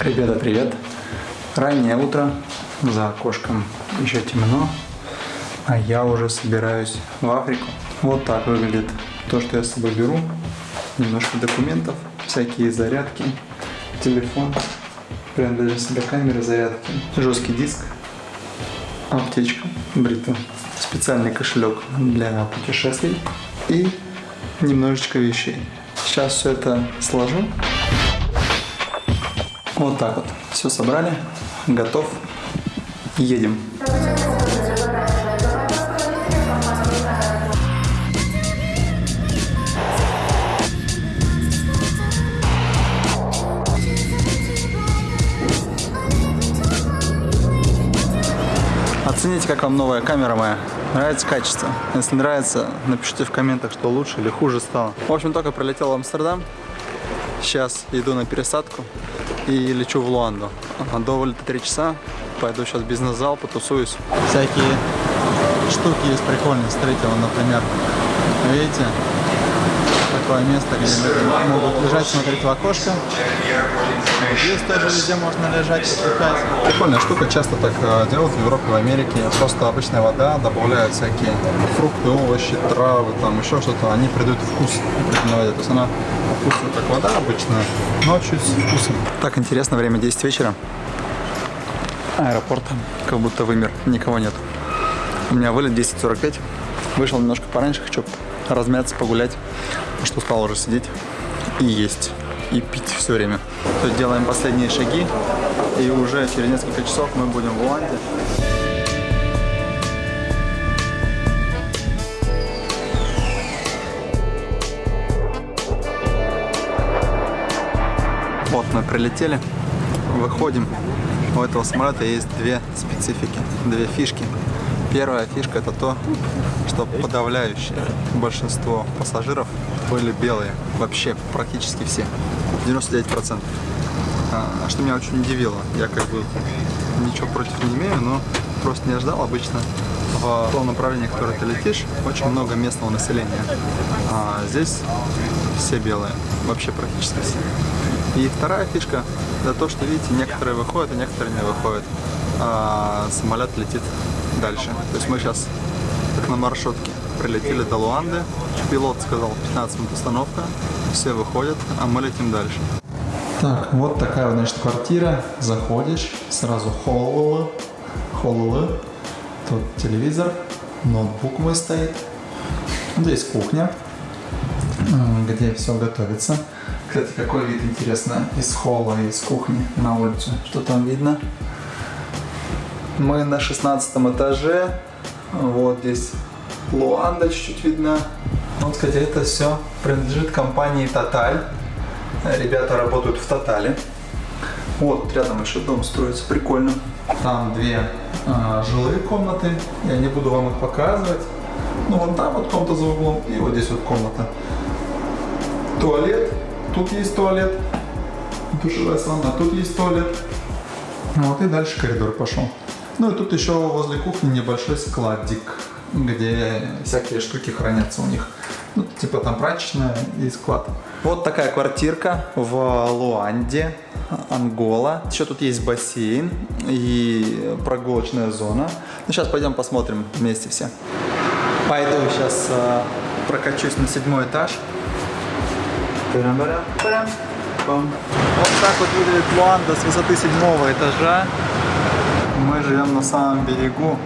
Ребята, привет! Раннее утро, за окошком еще темно, а я уже собираюсь в Африку. Вот так выглядит то, что я с собой беру. Немножко документов, всякие зарядки, телефон, прям даже себе камеры зарядки, жесткий диск, аптечка, бритва, специальный кошелек для путешествий и немножечко вещей. Сейчас все это сложу. Вот так вот. Все собрали. Готов. Едем. Оцените, как вам новая камера моя. Нравится качество? Если нравится, напишите в комментах, что лучше или хуже стало. В общем, только прилетел в Амстердам. Сейчас иду на пересадку и лечу в Луанду. До вылета 3 часа. Пойду сейчас в бизнес-зал, потусуюсь. Всякие штуки есть прикольные. Вон, например, видите, такое место, где люди могут лежать, смотреть в окошко. Здесь тоже везде можно лежать, отдыхать. Прикольная штука, часто так э, делают в Европе, в Америке. Просто обычная вода, добавляют всякие фрукты, овощи, травы, там еще что-то. Они придают вкус определенной воде. То есть она вкусная, как вода обычная, но чуть с вкусом. Так интересно, время 10 вечера. Аэропорт как будто вымер, никого нет. У меня вылет 10.45. Вышел немножко пораньше, хочу размяться, погулять, потому что устал уже сидеть и есть, и пить все время. То есть делаем последние шаги, и уже через несколько часов мы будем в Уланде. Вот мы прилетели, выходим. У этого самолета есть две специфики, две фишки. Первая фишка это то, что подавляющее большинство пассажиров были белые. Вообще практически все. 99%. А, что меня очень удивило. Я как бы ничего против не имею, но просто не ожидал обычно в том направлении, в которое ты летишь, очень много местного населения. А здесь все белые, вообще практически все. И вторая фишка, это то, что, видите, некоторые выходят, а некоторые не выходят. А самолет летит дальше. То есть мы сейчас, как на маршрутке, прилетели до Луанды. Пилот сказал 15 минут остановка, все выходят, а мы летим дальше. Так, вот такая, значит, квартира. Заходишь, сразу холл, холл, тут телевизор, ноутбук мой стоит. Здесь кухня, где все готовится. Кстати, какой вид интересно из холла, из кухни на улицу. Что там видно? Мы на 16 этаже. Вот здесь Луанда чуть-чуть видно. Вот, кстати, это все принадлежит компании Total. Ребята работают в Тотале. Вот, рядом еще дом строится, прикольно. Там две э, жилые комнаты, я не буду вам их показывать. Ну, вот там вот комната за углом, и вот здесь вот комната. Туалет, тут есть туалет, душевая сауна, тут есть туалет. Вот, и дальше коридор пошел. Ну, и тут еще возле кухни небольшой складик, где всякие штуки хранятся у них. Ну, типа там прачечная и склад. Вот такая квартирка в Луанде, Ангола. Еще тут есть бассейн и прогулочная зона. Ну, сейчас пойдем посмотрим вместе все. Пойду сейчас э, прокачусь на седьмой этаж. Вот так вот выглядит Луанда с высоты седьмого этажа. Мы живем на самом берегу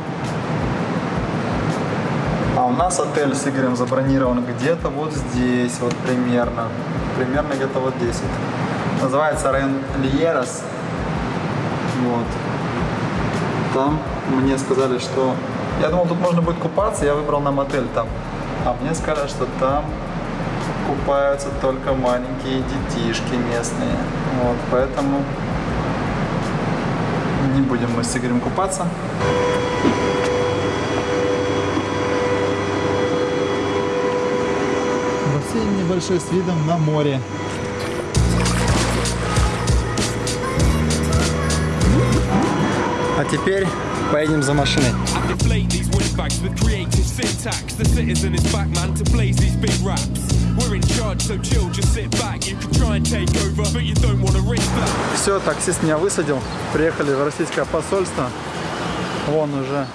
а у нас отель с Игорем забронирован где-то вот здесь, вот примерно. Примерно где-то вот здесь. Называется район Льерос. Вот. Там мне сказали, что... Я думал, тут можно будет купаться, я выбрал нам отель там. А мне сказали, что там купаются только маленькие детишки местные. Вот, поэтому будем мы с Игорем купаться. бассейн небольшой с видом на море. А теперь поедем за машиной. In charge, so chill, just sit back. Can try and take over, but you don't want to risk that. Все, таксист меня высадил. Приехали в российское посольство. Вон уже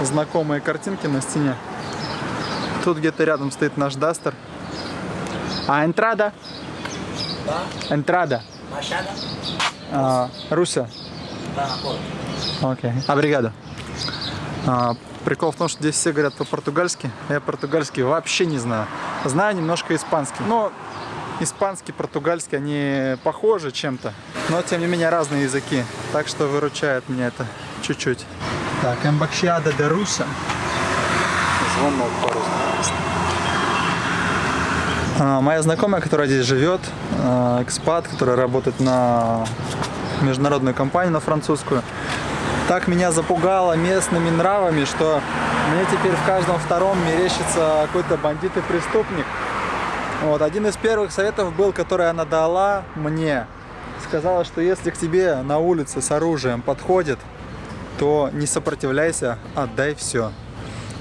знакомые картинки на стене. Тут где-то рядом стоит наш Дастер. А энтрада? Энтрада. А, Руся. Окей. Обригада. А, прикол в том, что здесь все говорят по-португальски. Я португальский вообще не знаю. Знаю немножко испанский. Но испанский, португальский, они похожи чем-то. Но, тем не менее, разные языки. Так что выручает меня это чуть-чуть. Так, Эмбакшиада де Руся. Звонок по-русски. А, Моя знакомая, которая здесь живет, а, экспат, который работает на международную компанию, на французскую, так меня запугала местными нравами, что мне теперь в каждом втором мерещится какой-то бандит и преступник. Вот, один из первых советов был, который она дала мне. Сказала, что если к тебе на улице с оружием подходит, то не сопротивляйся, отдай все.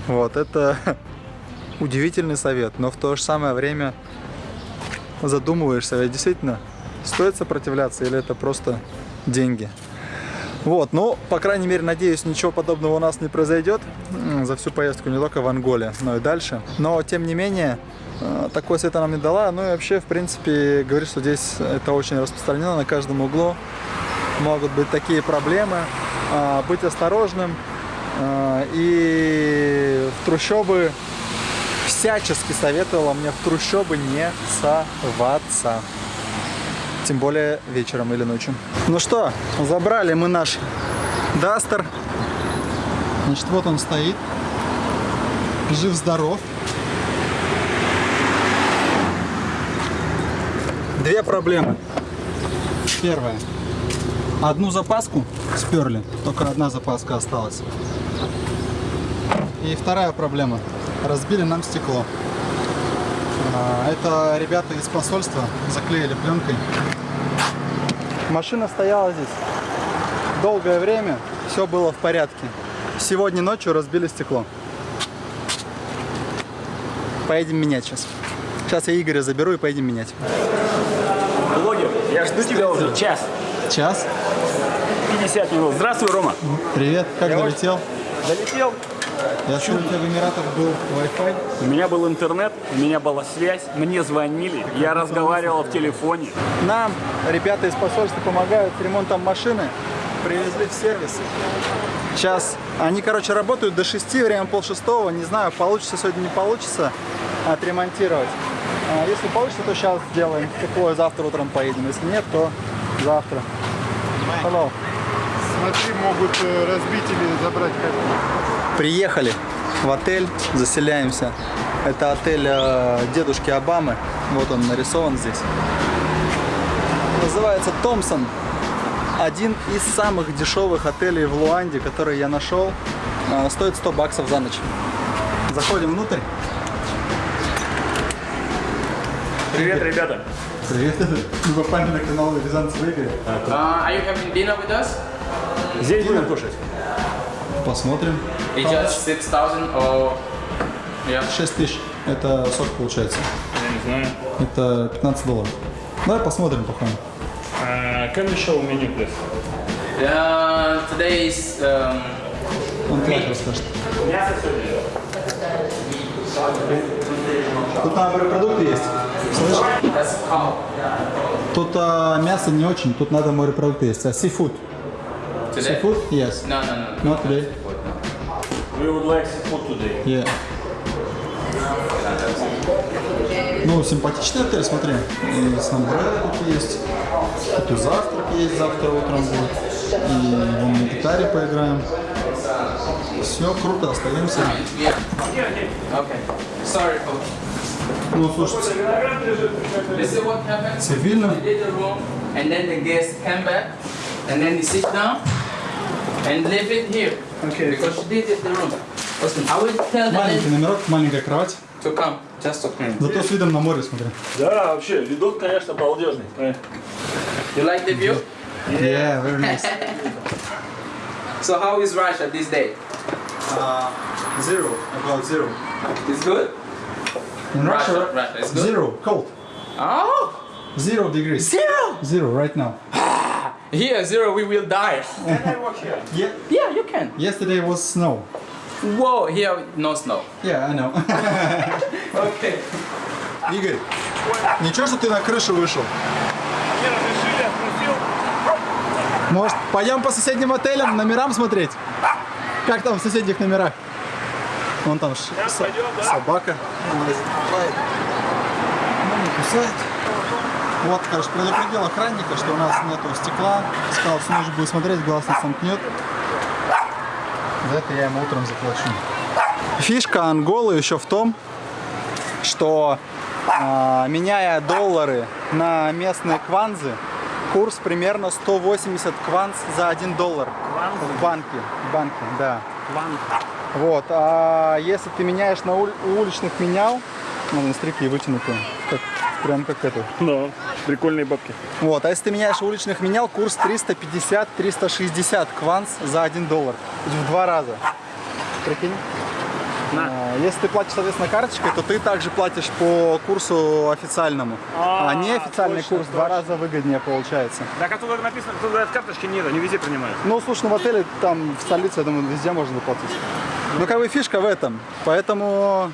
Вот, это удивительный совет, но в то же самое время задумываешься, ведь действительно стоит сопротивляться или это просто деньги. Вот, ну, по крайней мере, надеюсь, ничего подобного у нас не произойдет за всю поездку, не только в Анголе, но и дальше. Но, тем не менее, э, такой совет она мне дала. Ну и вообще, в принципе, говорит, что здесь это очень распространено на каждом углу. Могут быть такие проблемы. А, Быть осторожным. А, И в трущобы всячески советовала мне в трущобы не соваться. Тем более вечером или ночью. Ну что, забрали мы наш Дастер. Значит, вот он стоит. Жив-здоров. Две проблемы. Первая. Одну запаску сперли, только одна запаска осталась. И вторая проблема. Разбили нам стекло. А, Это ребята из посольства заклеили пленкой. Машина стояла здесь долгое время, все было в порядке. Сегодня ночью разбили стекло. Поедем менять сейчас. Сейчас я Игоря заберу и поедем менять. Блогер, я жду тебя уже час. Час. 50 минут. Здравствуй, Рома. Привет, как Я долетел? Долетел. Я смотрю, у тебя в Эмиратах был Wi-Fi. У меня был интернет, у меня была связь, мне звонили, я разговаривал в телефоне. Нам ребята из посольства помогают с ремонтом машины. Привезли в сервис. Сейчас они, короче, работают до 6, время пол шестого. Не знаю, получится сегодня, не получится отремонтировать. А если получится, то сейчас сделаем тепло и завтра утром поедем. Если нет, то завтра. Hello. Смотри, могут э, разбить или забрать как Приехали в отель, заселяемся. Это отель э, дедушки Обамы. Вот он нарисован здесь. Называется Томпсон. Один из самых дешевых отелей в Луанде, который я нашел. Э, стоит 100 баксов за ночь. Заходим внутрь. Привет, ребята. Привет. Мы попали на канал Рязанцев Игорь. Are you having dinner with us? Здесь будем кушать. Посмотрим. Just 6,000 or... Yeah. 6 тысяч. Это сок получается. Я не знаю. Это 15 долларов. Давай посмотрим, походим. Uh, can you show menu, please? Uh, today is... Um, Он Клайд расскажет. Тут там морепродукты есть. How. Тут а, мясо не очень, тут надо морепродукты есть. А seafood? Today? Seafood? Yes. No, no, no. Not today. We would like seafood today. Yeah. Ну, симпатичный отель, смотри. И самбрело тут есть. Тут и завтрак есть, завтра утром будет. И вон на гитаре поиграем. Все круто, остаемся. Ну, слушайте, цивильно. And then the guest came back, and then he sit down, and leave it here. Okay. Because she did it the room. Listen, I will tell the Маленький lady номерок, маленькая кровать. to come, just to clean. Зато с видом на море, смотри. Да, вообще, видок, конечно, балдежный. You like the view? Yeah, very nice. So how is Russia this day? Uh, zero, about zero. It's good? In Russia, Russia, it's good. Zero, cold. Oh, Zero degrees. zero. Zero right now. Here, zero, we will die. Yeah. Yeah, you can. Yesterday was snow. Whoa, here no snow. Yeah, I know. Okay. Игорь, ничего, что ты на крышу вышел? Не разрешили, отпустил. Может, пойдем по соседним отелям, номерам смотреть? Как там в соседних номерах? Вон там ш- со- пойдем, да. собака. Она не кусает. Вот, короче, предупредил охранника, что у нас нету стекла. Сказал, что нужно будет смотреть, глаз не сомкнет. За это я ему утром заплачу. Фишка Анголы еще в том, что а, меняя доллары на местные кванзы, курс примерно 180 кванз за 1 доллар в банке. В банке, да. Вот. А если ты меняешь на уль- у уличных менял, ну, на стрики вытянутые, как, прям как это. Ну, прикольные бабки. Вот. А если ты меняешь уличных менял, курс 350-360 кванз за 1 доллар. В два раза. Прикинь? А, Если ты платишь, соответственно, карточкой, то ты также платишь по курсу официальному. А, А, неофициальный точно, курс в два раза выгоднее получается. Так, а тут написано, тут говорят, карточки нет, они везде принимают. Ну, слушай, ну в отеле, там, в столице, я думаю, везде можно заплатить. Ну, как бы фишка в этом. Поэтому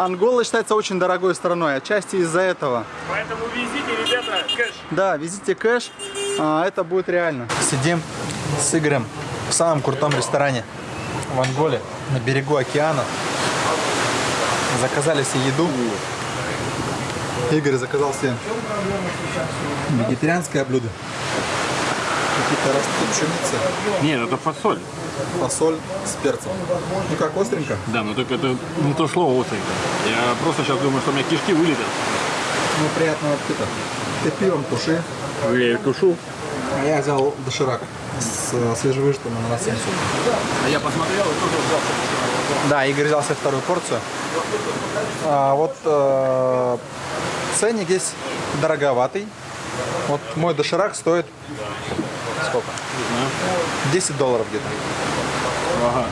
Ангола считается очень дорогой страной, отчасти из-за этого. Поэтому везите, ребята, кэш. Да, везите кэш, а, это будет реально. Сидим с Игорем в самом крутом ресторане в Анголе, на берегу океана. Заказали себе еду. Игорь заказал себе вегетарианское блюдо. Какие-то растут пшеницы, Нет, это фасоль. фасоль с перцем. Ну как, остренько? Да, но только это не то слово остренько. Я просто сейчас думаю, что у меня кишки вылетят. Ну, приятного аппетита. Ты пивом туши. Я их тушу. А я взял доширак с э, свежевыжатым ананасом. А я посмотрел и тоже взял. Да, Игорь взял себе вторую порцию. А, вот э, ценник здесь дороговатый. Вот мой доширак стоит сколько? 10 долларов где-то. Ага.